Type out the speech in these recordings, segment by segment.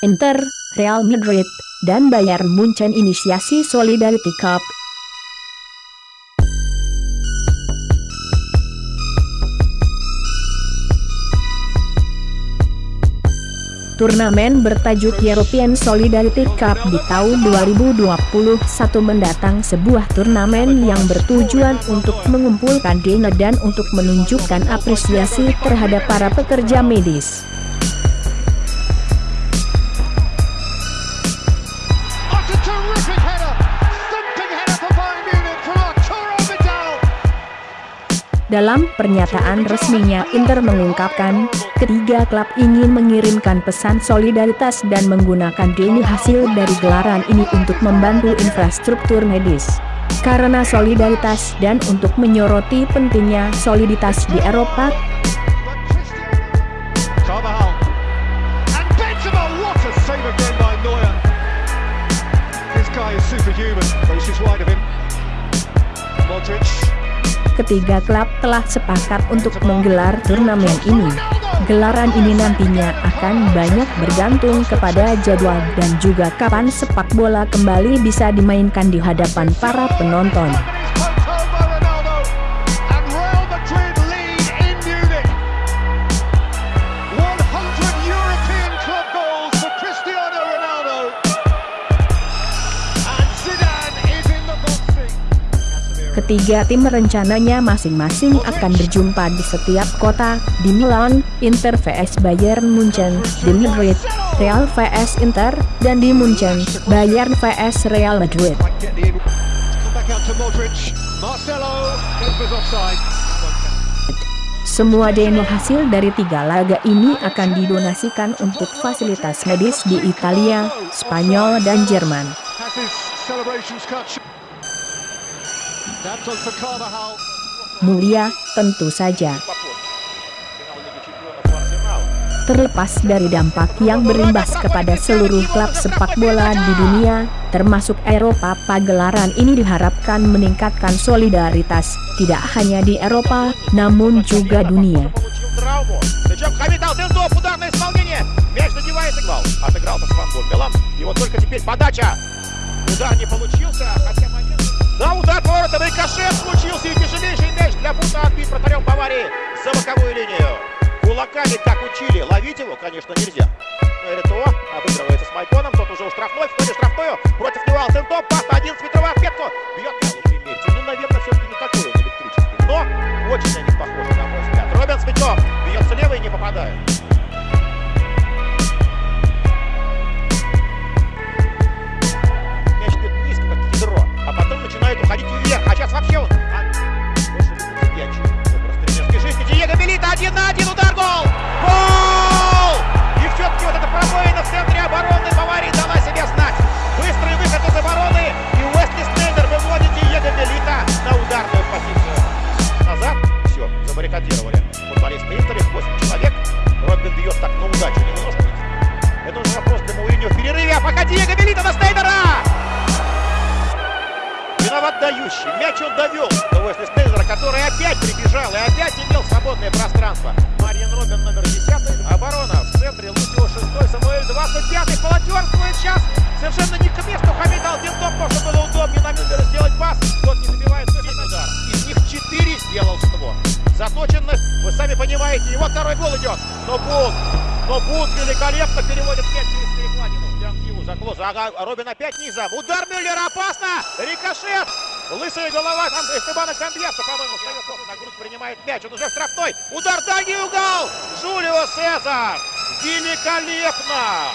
Inter, Real Madrid, dan Bayern Munchen inisiasi Solidarity Cup. Turnamen bertajuk European Solidarity Cup di tahun 2021 mendatang sebuah turnamen yang bertujuan untuk mengumpulkan dana dan untuk menunjukkan apresiasi terhadap para pekerja medis. Dalam pernyataan resminya Inter mengungkapkan, ketiga klub ingin mengirimkan pesan solidaritas dan menggunakan dana hasil dari gelaran ini untuk membantu infrastruktur medis. Karena solidaritas dan untuk menyoroti pentingnya soliditas di Eropa, Modric ketiga klub telah sepakat untuk menggelar turnamen ini. Gelaran ini nantinya akan banyak bergantung kepada jadwal dan juga kapan sepak bola kembali bisa dimainkan di hadapan para penonton. Ketiga tim rencananya masing-masing akan berjumpa di setiap kota, di Milan, Inter vs Bayern Munchen, di Madrid, Real vs Inter, dan di Munchen, Bayern vs Real Madrid. Semua demo hasil dari tiga laga ini akan didonasikan untuk fasilitas medis di Italia, Spanyol dan Jerman. Mulia, tentu saja. Terlepas dari dampak yang berimbas kepada seluruh klub sepak bola di dunia, termasuk Eropa, pagelaran ini diharapkan meningkatkan solidaritas, tidak hanya di Eropa, namun juga dunia. Да, удар поворотом, рикошет случился и тяжелейший мяч для Бута отбит вратарем Баварии за боковую линию. Кулаками, как учили, ловить его, конечно, нельзя. Рито обыгрывается с Майконом, тот уже у штрафной, входит штрафную, против него Алтентоп, пас на 11 метровую отметку, бьет. Ну, наверное, все-таки не такой отдающий. Мяч он довел до Уэсли Стейлера, который опять прибежал и опять имел свободное пространство. Марьян Робин номер 10. Оборона в центре. Лусио 6. Самуэль 25. Волонтерствует сейчас. Совершенно не к месту Хамид Алтинтоп. Можно было удобнее на Мюллера сделать пас. Тот не забивает удар. Из них 4 сделал створ. Заточенность, вы сами понимаете. Вот второй гол идет. Но Бут, но Бут великолепно переводит мяч через перекладину. Ага, Робин опять низом. Удар Мюллера опасно. Рикошет. Лысая голова там Эстебана Камбьеса, по-моему, встает на грудь, принимает мяч. Он уже в штрафной. Удар дальний угол. Жулио Сезар. Великолепно.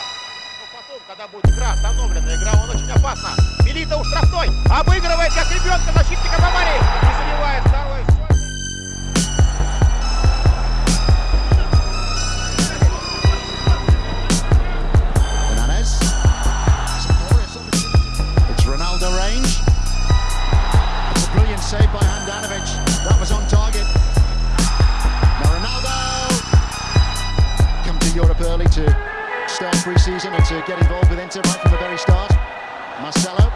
Но потом, когда будет игра остановлена, игра он очень опасна. Милита у штрафной. Обыгрывает, как ребенка, защитника Баварии. И заливает второй. Marcelo